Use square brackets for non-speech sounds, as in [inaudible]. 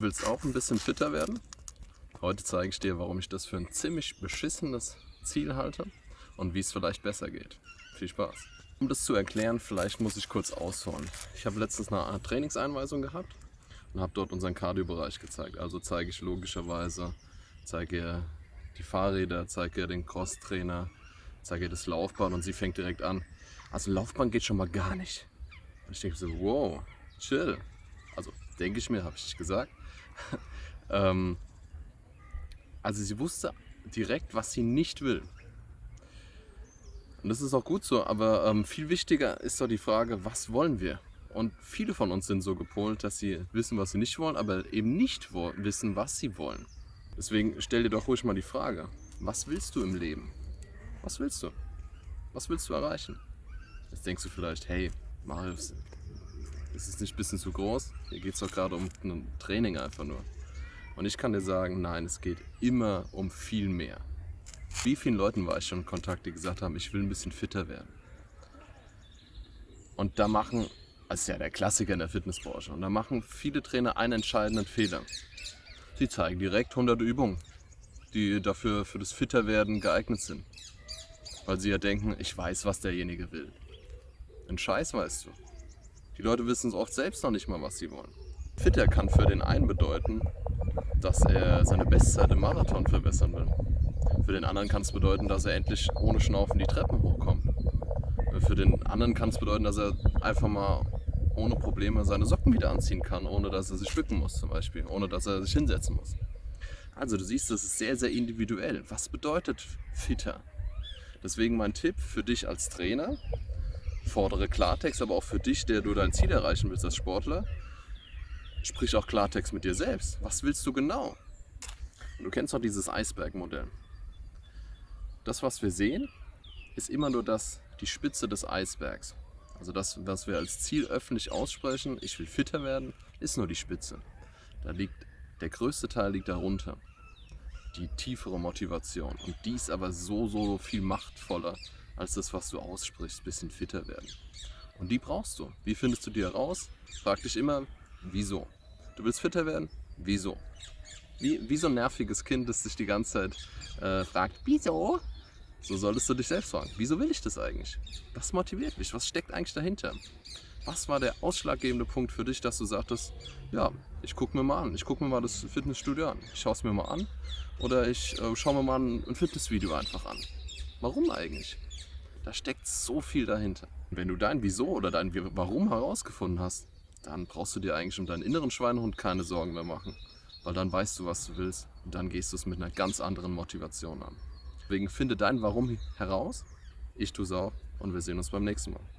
Willst auch ein bisschen fitter werden? Heute zeige ich dir, warum ich das für ein ziemlich beschissenes Ziel halte und wie es vielleicht besser geht. Viel Spaß! Um das zu erklären, vielleicht muss ich kurz ausholen. Ich habe letztens eine Art Trainingseinweisung gehabt und habe dort unseren Cardio-Bereich gezeigt. Also zeige ich logischerweise, zeige die Fahrräder, zeige den Cross-Trainer, zeige das Laufband und sie fängt direkt an. Also Laufband geht schon mal gar nicht. Und ich denke so, wow, chill. Denke ich mir, habe ich gesagt. [laughs] ähm, also sie wusste direkt, was sie nicht will. Und das ist auch gut so, aber ähm, viel wichtiger ist doch die Frage, was wollen wir? Und viele von uns sind so gepolt, dass sie wissen, was sie nicht wollen, aber eben nicht wissen, was sie wollen. Deswegen stell dir doch ruhig mal die Frage, was willst du im Leben? Was willst du? Was willst du erreichen? Jetzt denkst du vielleicht, hey, Marius, ist es nicht ein bisschen zu groß? Hier geht es doch gerade um ein Training einfach nur. Und ich kann dir sagen, nein, es geht immer um viel mehr. Wie vielen Leuten war ich schon in Kontakt, die gesagt haben, ich will ein bisschen fitter werden? Und da machen, das ist ja der Klassiker in der Fitnessbranche, und da machen viele Trainer einen entscheidenden Fehler. Sie zeigen direkt hunderte Übungen, die dafür für das Fitterwerden geeignet sind. Weil sie ja denken, ich weiß, was derjenige will. Ein Scheiß weißt du. Die Leute wissen oft selbst noch nicht mal, was sie wollen. Fitter kann für den einen bedeuten, dass er seine Bestzeit im Marathon verbessern will. Für den anderen kann es bedeuten, dass er endlich ohne Schnaufen die Treppen hochkommt. Für den anderen kann es bedeuten, dass er einfach mal ohne Probleme seine Socken wieder anziehen kann, ohne dass er sich bücken muss zum Beispiel, ohne dass er sich hinsetzen muss. Also du siehst, das ist sehr, sehr individuell. Was bedeutet fitter? Deswegen mein Tipp für dich als Trainer, fordere Klartext, aber auch für dich, der du dein Ziel erreichen willst als Sportler, sprich auch Klartext mit dir selbst. Was willst du genau? Und du kennst doch dieses Eisbergmodell. Das, was wir sehen, ist immer nur das, die Spitze des Eisbergs. Also das, was wir als Ziel öffentlich aussprechen, ich will fitter werden, ist nur die Spitze. Da liegt, der größte Teil liegt darunter. Die tiefere Motivation. Und die ist aber so, so viel machtvoller als das, was du aussprichst, bisschen fitter werden. Und die brauchst du. Wie findest du die heraus? Frag dich immer, wieso? Du willst fitter werden? Wieso? Wie, wie so ein nerviges Kind, das sich die ganze Zeit äh, fragt, wieso? So solltest du dich selbst fragen, wieso will ich das eigentlich? Was motiviert mich? Was steckt eigentlich dahinter? Was war der ausschlaggebende Punkt für dich, dass du sagtest, ja, ich gucke mir mal an, ich gucke mir mal das Fitnessstudio an, ich schaue es mir mal an oder ich äh, schaue mir mal ein, ein Fitnessvideo einfach an. Warum eigentlich? Da steckt so viel dahinter. Wenn du dein Wieso oder dein Warum herausgefunden hast, dann brauchst du dir eigentlich um deinen inneren Schweinehund keine Sorgen mehr machen. Weil dann weißt du, was du willst und dann gehst du es mit einer ganz anderen Motivation an. Deswegen finde dein Warum heraus, ich tue es auch und wir sehen uns beim nächsten Mal.